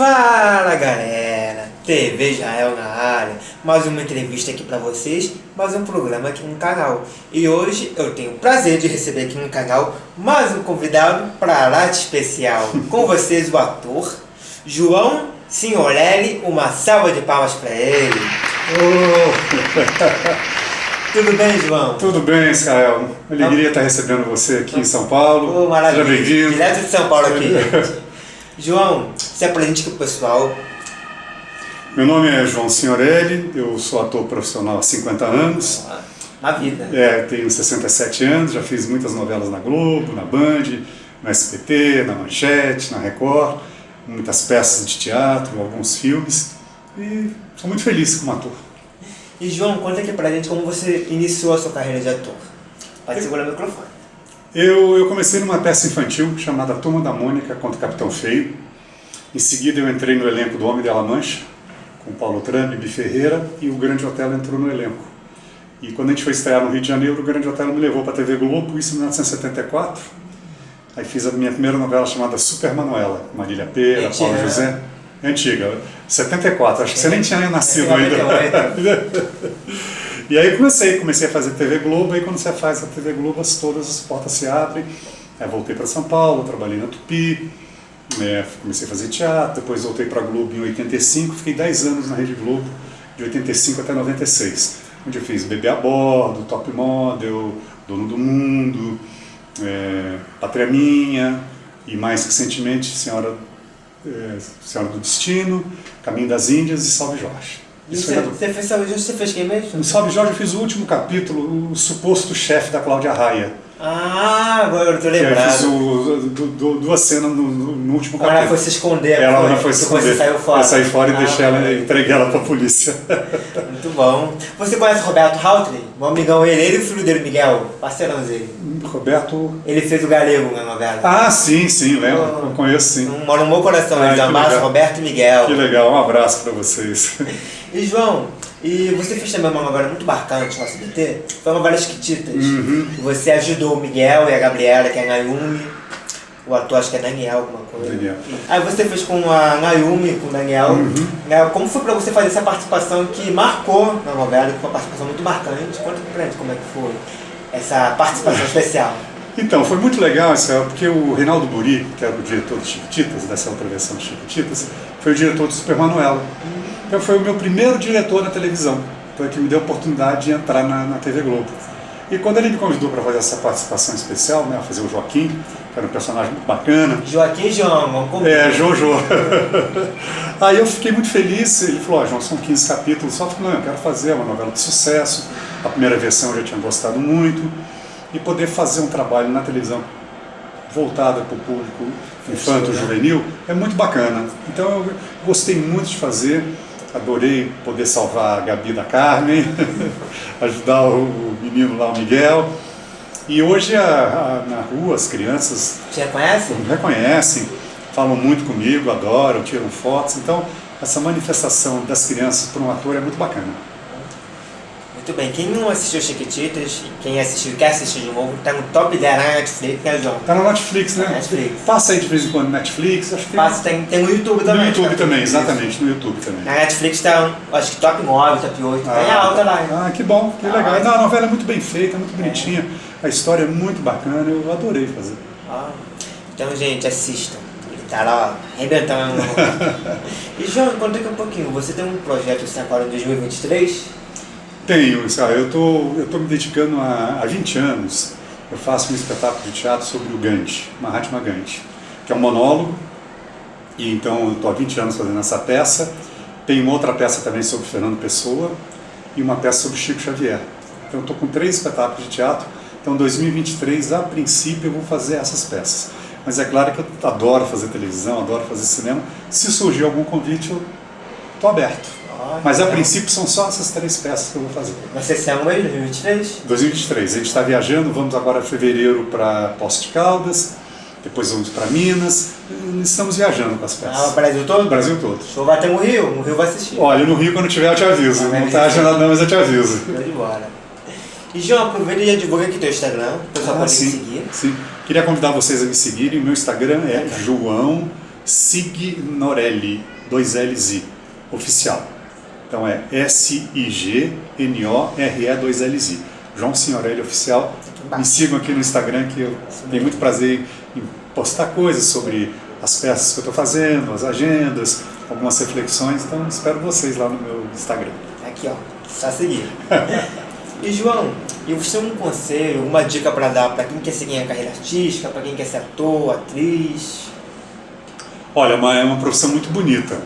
Fala galera, TV Israel na área, mais uma entrevista aqui pra vocês, mais um programa aqui no canal. E hoje eu tenho o prazer de receber aqui no canal mais um convidado para lá de especial. Com vocês o ator João Signorelli, uma salva de palmas para ele. Oh. Tudo bem, João? Tudo bem, Israel. Alegria estar recebendo você aqui em São Paulo. Oh, maravilha. Seja bem-vindo. Direto de São Paulo aqui, gente. João, se apresente aqui pro pessoal. Meu nome é João Signorelli, eu sou ator profissional há 50 anos. Na vida. É, tenho 67 anos, já fiz muitas novelas na Globo, na Band, no SBT, na Manchete, na Record, muitas peças de teatro, alguns filmes. E sou muito feliz como ator. E João, conta aqui pra gente como você iniciou a sua carreira de ator. Pode segurar o microfone. Eu, eu comecei numa peça infantil chamada Turma da Mônica contra o Capitão Feio. Em seguida eu entrei no elenco do Homem de La Mancha, com Paulo Trame, Bi Ferreira, e o Grande Hotel entrou no elenco. E quando a gente foi estrear no Rio de Janeiro, o Grande Hotel me levou para a TV Globo, isso em 1974. Aí fiz a minha primeira novela chamada Super Manuela, Marília Pera, Paulo José. É antiga, 74, acho que você nem tinha nascido ainda. e aí comecei, comecei a fazer TV Globo, aí quando você faz a TV Globo, todas as portas se abrem. Aí voltei para São Paulo, trabalhei na Tupi, né, comecei a fazer teatro, depois voltei para a Globo em 85, fiquei 10 anos na Rede Globo, de 85 até 96, onde eu fiz Bebê a Bordo, Top Model, Dono do Mundo, é, Pátria Minha, e mais recentemente Senhora é, Senhora do Destino, Caminho das Índias e Salve Jorge. Isso você, você fez Salve Jorge, você fez quem mesmo? Salve Jorge eu fiz o último capítulo, o suposto chefe da Cláudia Raia. Ah, agora eu tô lembrado. Eu fiz o, do, duas cenas no, no último capítulo. Ela foi se esconder. Ela foi, foi se esconder. Você saiu fora. Eu saí fora e ah, deixei ela, entreguei ela pra polícia. Muito bom. Você conhece Roberto Houtley? Um amigão ele, ele e o filho dele, Miguel, parceirão dele. Roberto... Ele fez o Galego na novela. Ah, sim, sim, lembro. Eu, eu conheço, sim. Mora no meu coração, ah, eles amassam Roberto e Miguel. Que legal, um abraço pra vocês. E João, e você fez também uma novela muito marcante no SBT, foi a novela Chiquititas. Uhum. Você ajudou o Miguel e a Gabriela, que é a Nayumi, o ator acho que é Daniel, alguma coisa. Daniel. Aí você fez com a Nayumi, com o Daniel. Uhum. Né, como foi pra você fazer essa participação que marcou na novela, que foi uma participação muito marcante? Conta pra gente como é que foi essa participação especial. Então, foi muito legal, Israel, porque o Reinaldo Buri, que era o diretor de Chiquititas, dessa outra versão de Chiquititas, foi o diretor de Super Manuela. Então foi o meu primeiro diretor na televisão, foi que me deu a oportunidade de entrar na, na TV Globo. E quando ele me convidou para fazer essa participação especial, né, fazer o Joaquim, que era um personagem muito bacana. Joaquim João, vamos comigo. É, Jojo. Aí eu fiquei muito feliz, ele falou, ó, oh, João, são 15 capítulos, só que não, eu quero fazer uma novela de sucesso, a primeira versão eu já tinha gostado muito, e poder fazer um trabalho na televisão voltada para o público infanto-juvenil é muito bacana. Então eu gostei muito de fazer, adorei poder salvar a Gabi da Carmen, ajudar o menino lá, o Miguel. E hoje a, a, na rua as crianças... Te reconhecem? Me reconhecem, falam muito comigo, adoram, tiram fotos. Então essa manifestação das crianças para um ator é muito bacana. Muito bem, quem não assistiu Chiquititas, quem assistiu quer assistir de novo, tá no top 10 na Netflix, né, João? Tá na Netflix, né? Netflix. Passa aí de vez em quando Netflix, acho que Passa, tem, tem no YouTube também. No YouTube também, exatamente, no YouTube também. Na Netflix tá, acho que top 9, top 8, ah, tem alta lá. Ah, que bom, que ah, legal. Não, a novela é muito bem feita, muito bonitinha, é. a história é muito bacana, eu adorei fazer. Ah, então, gente, assistam. Ele tá lá, arrebentando. e, João, conta aqui um pouquinho, você tem um projeto assim agora em 2023? Tenho, eu tô, estou me dedicando a, há 20 anos, eu faço um espetáculo de teatro sobre o Gandhi, Mahatma Gandhi, que é um monólogo, e então eu estou há 20 anos fazendo essa peça, tem uma outra peça também sobre Fernando Pessoa, e uma peça sobre Chico Xavier. Então estou com três espetáculos de teatro, então 2023, a princípio, eu vou fazer essas peças. Mas é claro que eu adoro fazer televisão, adoro fazer cinema, se surgir algum convite, eu estou aberto. Mas a princípio são só essas três peças que eu vou fazer. Vai ser esse ano mesmo, 2023? 2023. A gente está viajando, vamos agora em fevereiro para Poços de Caldas, depois vamos para Minas. Estamos viajando com as peças. Ah, o Brasil todo? Brasil todo. O show vai ter no Rio, no Rio vai assistir. Olha, no Rio quando tiver eu te aviso. Ah, não está agendado não, mas eu te aviso. De bola. E João, aproveita e divulga aqui teu Instagram, o pessoal ah, pode sim, seguir. Sim, queria convidar vocês a me seguirem. O meu Instagram é João Signorelli, dois L's I, oficial. Então é S-I-G-N-O-R-E, dois L's I. João Signorelli Oficial. Me sigam aqui no Instagram que eu tenho muito prazer em postar coisas sobre as peças que eu estou fazendo, as agendas, algumas reflexões. Então espero vocês lá no meu Instagram. Aqui, ó. Só seguir. e João, e você tem um conselho, uma dica para dar para quem quer seguir a carreira artística, para quem quer ser ator, atriz? Olha, é uma, é uma profissão muito bonita.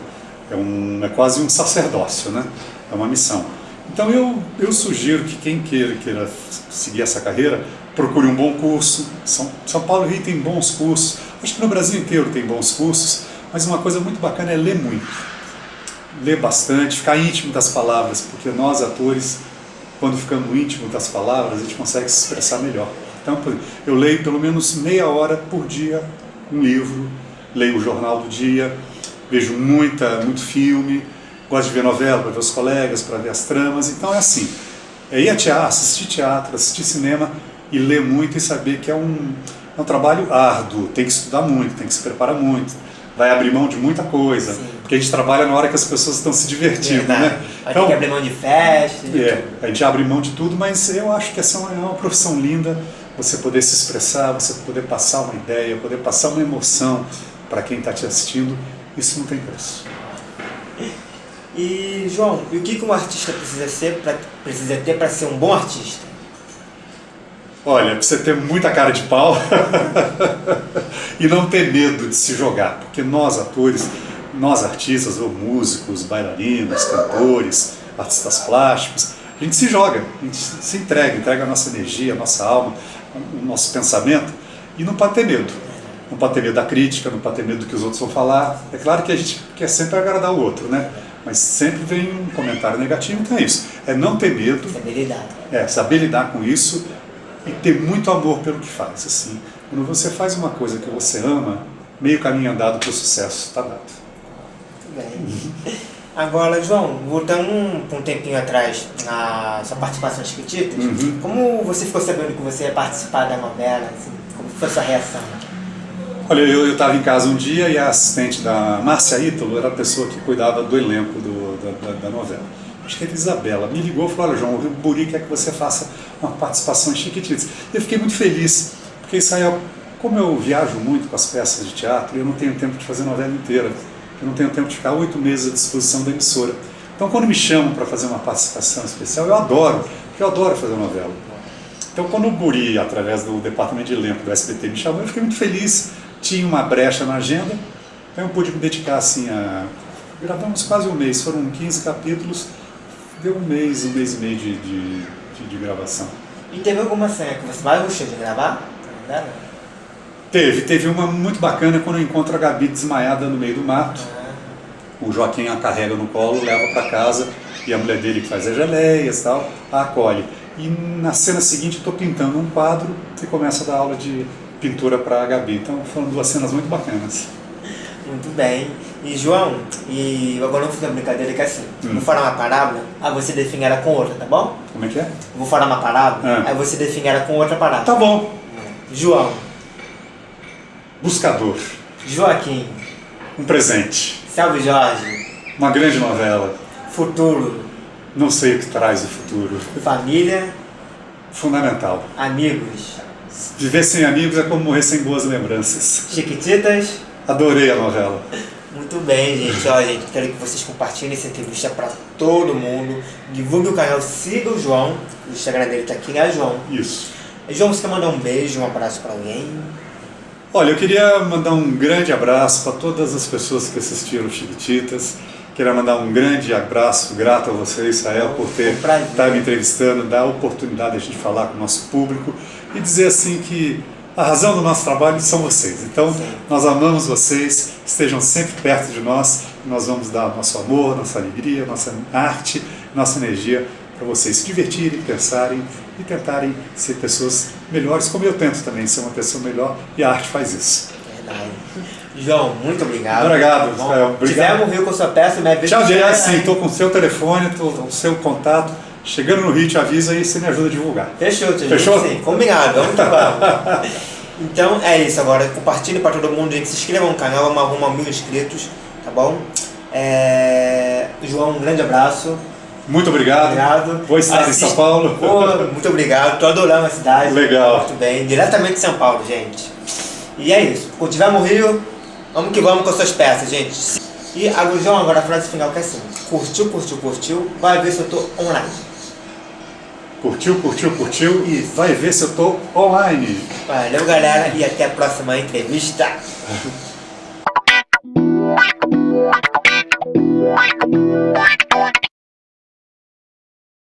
É, um, é quase um sacerdócio, né? É uma missão. Então eu, eu sugiro que quem queira, queira seguir essa carreira, procure um bom curso. São, São Paulo Rio tem bons cursos. Acho que no Brasil inteiro tem bons cursos. Mas uma coisa muito bacana é ler muito. Ler bastante, ficar íntimo das palavras, porque nós atores, quando ficamos íntimos das palavras, a gente consegue se expressar melhor. Então eu leio pelo menos meia hora por dia um livro, leio o jornal do dia, vejo muita, muito filme, gosto de ver novela para ver os colegas, para ver as tramas, então é assim, é ir a teatro, assistir teatro, assistir cinema e ler muito e saber que é um, é um trabalho árduo, tem que estudar muito, tem que se preparar muito, vai abrir mão de muita coisa, Sim. porque a gente trabalha na hora que as pessoas estão se divertindo, Verdade. né? Então, ter que abrir mão de festa. De é, a gente abre mão de tudo, mas eu acho que essa é uma, é uma profissão linda, você poder se expressar, você poder passar uma ideia, poder passar uma emoção para quem está te assistindo, isso não tem preço. E, João, e o que, que um artista precisa, ser pra, precisa ter para ser um bom artista? Olha, precisa ter muita cara de pau e não ter medo de se jogar, porque nós atores, nós artistas, ou músicos, bailarinos, cantores, artistas plásticos, a gente se joga, a gente se entrega, entrega a nossa energia, a nossa alma, o nosso pensamento e não pode ter medo não pode ter medo da crítica, não pode ter medo do que os outros vão falar. É claro que a gente quer sempre agradar o outro, né? Mas sempre vem um comentário negativo, então é isso. É não ter medo. Saber lidar. É, saber lidar com isso e ter muito amor pelo que faz. Assim, quando você faz uma coisa que você ama, meio caminho andado para o sucesso está dado. Muito bem. Agora, João, voltando um, um tempinho atrás na sua participação em Chiquititas, uhum. como você ficou sabendo que você ia participar da novela? Assim, como foi a sua reação? Olha, eu estava em casa um dia e a assistente da Márcia Ítalo era a pessoa que cuidava do elenco do, da, da, da, novela. Acho que era Isabela. Me ligou e falou, olha João, o Buri quer que você faça uma participação em Chiquititas. Eu fiquei muito feliz, porque Israel, como eu viajo muito com as peças de teatro, eu não tenho tempo de fazer novela inteira. Eu não tenho tempo de ficar oito meses à disposição da emissora. Então quando me chamam para fazer uma participação especial, eu adoro, porque eu adoro fazer novela. Então quando o Buri, através do departamento de elenco do SBT, me chamou, eu fiquei muito feliz, tinha uma brecha na agenda, então eu pude me dedicar assim a... Gravamos quase um mês, foram 15 capítulos, deu um mês, um mês e meio de, de, de, de gravação. E teve alguma cena que você mais gostou de gravar? Teve, teve uma muito bacana quando eu encontro a Gabi desmaiada no meio do mato. Ah. O Joaquim a carrega no colo, leva para casa e a mulher dele que faz as geleias e tal, a acolhe. E na cena seguinte eu estou pintando um quadro e começa a dar aula de pintura para a Gabi. Então foram duas cenas muito bacanas. Muito bem. E João, e agora vou fazer uma brincadeira que é assim, hum. vou falar uma parábola, aí você define ela com outra, tá bom? Como é que é? Vou falar uma parábola, ah. aí você define ela com outra parábola. Tá bom. João. Buscador. Joaquim. Um presente. Salve Jorge. Uma grande novela. Futuro. Não sei o que traz o futuro. Família. Fundamental. Amigos. Viver sem amigos é como morrer sem boas lembranças. Chiquititas? Adorei a novela. Muito bem, gente. Ó, gente, quero que vocês compartilhem essa entrevista para todo mundo. Divulgue o canal, siga o João. O Instagram dele tá aqui, né, João? Isso. João, você quer mandar um beijo, um abraço para alguém? Olha, eu queria mandar um grande abraço para todas as pessoas que assistiram Chiquititas. Queria mandar um grande abraço, grato a você, Israel, por ter estar tá me entrevistando, dar a oportunidade de a gente falar com o nosso público e dizer assim que a razão do nosso trabalho são vocês. Então, nós amamos vocês, estejam sempre perto de nós, nós vamos dar nosso amor, nossa alegria, nossa arte, nossa energia para vocês se divertirem, pensarem e tentarem ser pessoas melhores, como eu tento também ser uma pessoa melhor, e a arte faz isso. Verdade. João, muito obrigado. Obrigado. Obrigado. Tiver Rio com sua peça, me avisa. Tchau, sim, estou com o seu telefone, estou com o seu contato. Chegando no Rio, te avisa aí, você me ajuda a divulgar. Fechou, te Fechou? Sim, combinado, vamos que vamos. Então é isso agora. Compartilhe para todo mundo, gente. Se inscreva no canal, vamos arrumar mil inscritos, tá bom? É... João, um grande abraço. Muito obrigado. Obrigado. Vou estar Assiste- em São Paulo. Pô, muito obrigado. Tô adorando a cidade. Legal. Muito bem. Diretamente de São Paulo, gente. E é isso. Quando tiver no Rio, vamos que vamos com as suas peças, gente. E agora, João, agora a frase final que é assim. Curtiu, curtiu, curtiu. Vai ver se eu tô online. Curtiu, curtiu, curtiu? Isso. Vai ver se eu tô online. Valeu, galera. E até a próxima entrevista.